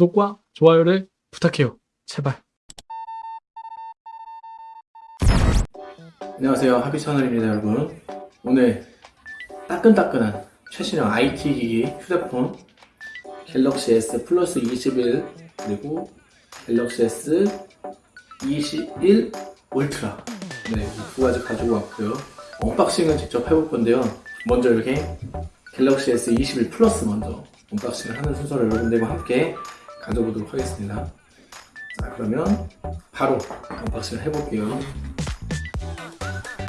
구독과 좋아요를 부탁해요. 제발. 안녕하세요. 하비채널입니다 여러분. 오늘 따끈따끈한 최신형 IT 기기 휴대폰 Galaxy S Plus 21 그리고 Galaxy S 21 울트라. 네, 이 두 가지 가지고 왔고요. unboxing을 직접 해볼 건데요. 먼저 이렇게 Galaxy S 21 플러스 먼저 unboxing을 하는 순서를 여러분들과 함께 가져보도록 하겠습니다. 자 그러면 바로 unboxing을 해볼게요.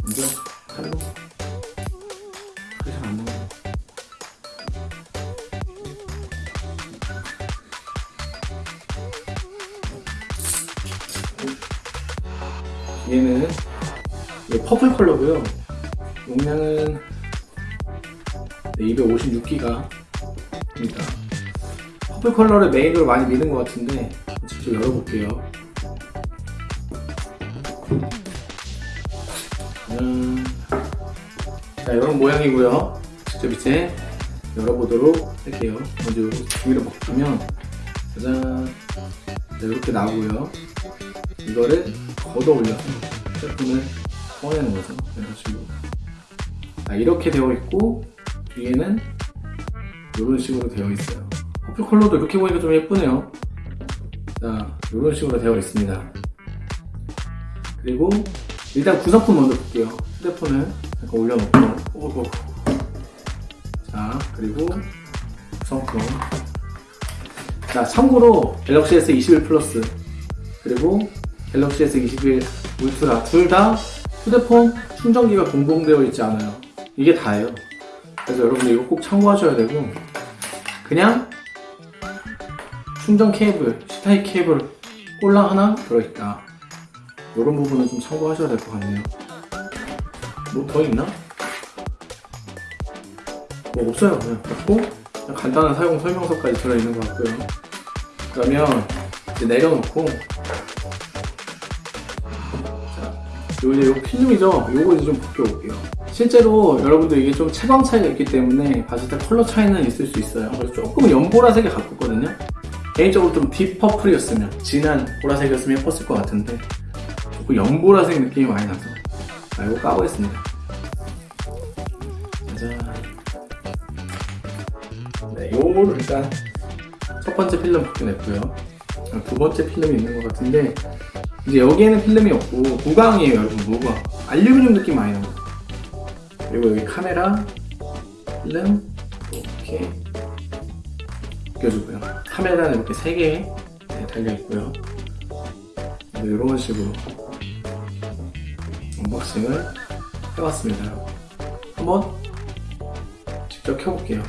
먼저 칼로 그게 잘 안 나와 얘는 purple 컬러고요. 용량은 256기가 입니다 purple 컬러를 메인으로 많이 미는 것 같은데 직접 열어볼게요. 음, 자 이런 모양이고요. 직접 이제 열어보도록 할게요. 먼저 위로 벗기면 짜잔. 자, 이렇게 나오고요. 이거를 걷어 올려서 제품을 꺼내는 거죠. 이런 식으로 자, 이렇게 되어 있고 뒤에는 이런 식으로 되어 있어요 퍼플 컬러도 이렇게 보니까 좀 예쁘네요. 자 이런 식으로 되어 있습니다. 그리고 일단 구성품 먼저 볼게요. 휴대폰을 잠깐 올려놓고. 오고. 자 그리고 구성품. 자 참고로 갤럭시 S 21 플러스 그리고 갤럭시 S 21 울트라 둘 다 휴대폰 충전기가 공봉되어 있지 않아요. 이게 다예요. 그래서 여러분들 이거 꼭 참고하셔야 되고 그냥 충전 케이블 C타입 케이블 꼴랑 하나 들어있다. 이런 부분은 좀 참고하셔야 될 것 같네요. 뭐 더 있나? 뭐 없어요. 그냥 갖고 그냥 간단한 사용 설명서까지 들어있는 것 같고요. 그러면 이제 내려놓고. 자, 요 이제 요 필름이죠? 요거 이제 좀 벗겨볼게요. 실제로 여러분들 이게 좀 채광 차이가 있기 때문에 봤을 때 컬러 차이는 있을 수 있어요. 그래서 조금 연보라색에 가깝거든요 개인적으로 좀 딥 퍼플이었으면 진한 보라색이었으면 예뻤을 것 같은데 조금 연보라색 느낌이 많이 나서 자 이거 까보겠습니다. 짜잔. 네 요거를 일단 첫 번째 필름 벗겨냈고요. 아, 두 번째 필름이 있는 것 같은데 이제 여기에는 필름이 없고 무광이에요 여러분. 무광 알루미늄 느낌 많이 나요 그리고 여기 카메라 필름? 이렇게 벗겨주고요. 카메라는 이렇게 3개 달려있고요. 이런 식으로 언박싱을 해봤습니다. 한번 직접 켜볼게요.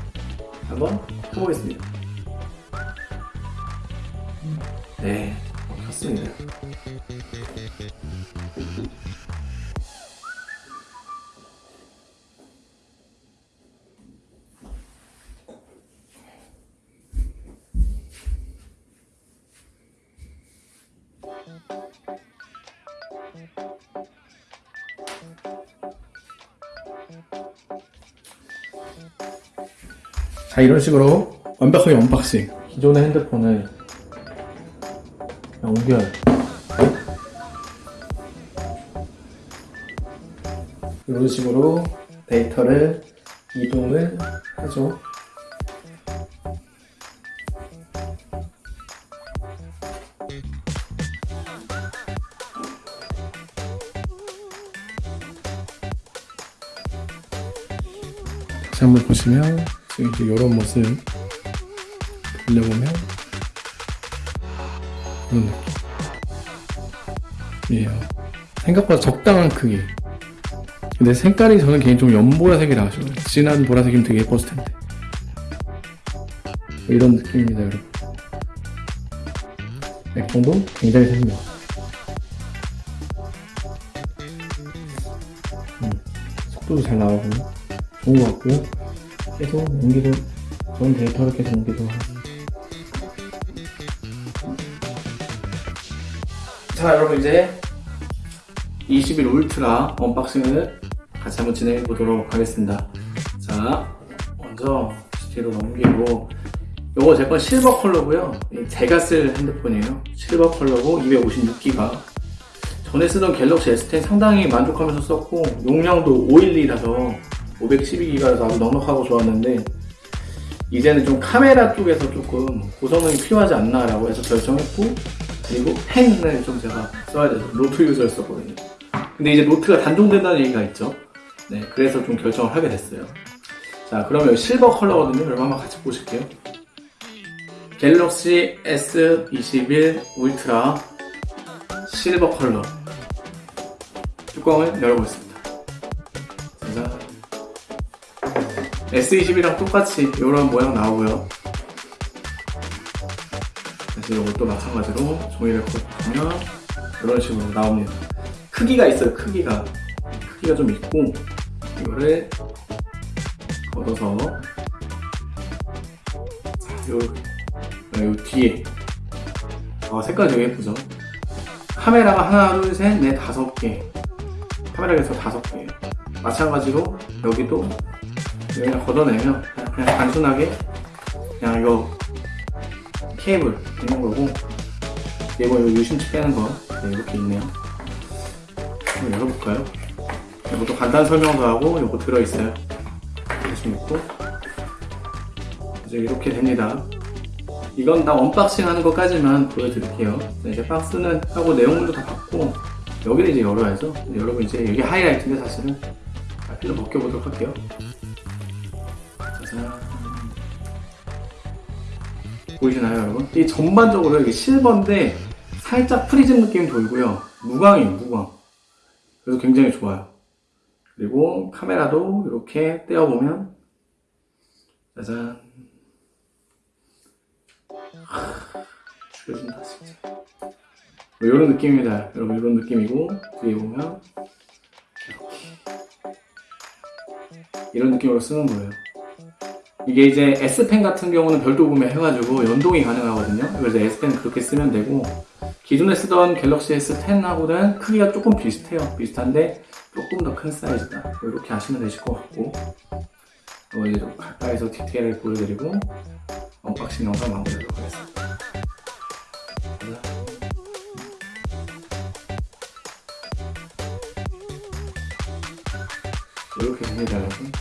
한번 켜보겠습니다. 네 켰습니다 자 이런 식으로 완벽하게 언박싱. 기존의 핸드폰을 연결 이런 식으로 데이터를 이동을 하죠 한번 보시면 지금 이제 이런 모습 돌려보면 이런 느낌이에요. 생각보다 적당한 크기. 근데 색깔이 저는 개인적으로 연보라색이 나죠 진한 보라색이면 되게 예뻤을 텐데. 이런 느낌입니다 여러분. 액정도? 굉장히 생명 음, 속도도 잘 나오고 좋은 것 같고요 계속 연기도 좋은 데이터를 계속 연기도 하고 자 여러분 이제 21 Ultra unboxing을 같이 한번 진행해 보도록 하겠습니다 자 먼저 뒤로 넘기고 요거 제 건 실버 컬러고요. 이 제가 쓸 핸드폰이에요. 실버 컬러고 256기가. 전에 쓰던 Galaxy S10 상당히 만족하면서 썼고 용량도 512라서 512기가라서 아주 넉넉하고 좋았는데 이제는 좀 카메라 쪽에서 조금 고성능이 필요하지 않나 라고 해서 결정했고 그리고 펜을 좀 제가 써야 돼서 Note user였었거든요. 근데 이제 Note가 단종된다는 얘기가 있죠. 네, 그래서 좀 결정을 하게 됐어요. 자, 그러면 실버 컬러거든요. 여러분 한번 같이 보실게요. Galaxy S21 Ultra 실버 컬러 뚜껑을 열어보겠습니다. S21이랑 똑같이 이런 모양 나오고요. 그래서 이것도 마찬가지로 종이를 걷으면 이런 식으로 나옵니다. 크기가 있어요. 크기가 크기가 좀 있고 이거를 걷어서 요, 요 뒤에 아, 색깔 되게 예쁘죠? 카메라가 하나, 둘, 셋, 넷, 다섯 개 카메라에서 다섯 개 마찬가지로 여기도 그냥 걷어내면 그냥, 단순하게 그냥 이거 케이블 있는 거고 이거 이거 유심치 빼는 거 네, 이렇게 있네요. 한번 열어볼까요? 이것도 간단 설명도 하고 이거 들어있어요. 관심 있고. 이제 이렇게 됩니다. 이건 다 unboxing 하는 것까지만 보여드릴게요. 네, 이제 박스는 하고 내용물도 다 받고 여기를 이제 열어야죠. 여러분 이제 이게 하이라이트인데 사실은 자, 필로 벗겨보도록 할게요 보이시나요 여러분? 이 전반적으로 이게 실버인데 살짝 프리즘 느낌 돌고요. 무광이에요 무광. 그래서 굉장히 좋아요. 그리고 카메라도 이렇게 떼어보면 짜잔. 하, 죽여준다 진짜. 뭐 이런 느낌입니다. 여러분 이런 느낌이고 뒤에 보면 이렇게. 이런 느낌으로 쓰는 거예요 이게 이제 S펜 같은 경우는 별도 구매해가지고 연동이 가능하거든요. 그래서 S펜 그렇게 쓰면 되고 기존에 쓰던 갤럭시 S10하고는 크기가 조금 비슷해요. 비슷한데 조금 더 큰 사이즈다. 이렇게 하시면 되실 것 같고. 이거 이제 좀 가까이서 디테일을 보여드리고 unboxing 영상 마무리하도록 하겠습니다. 이렇게 됩니다 여러분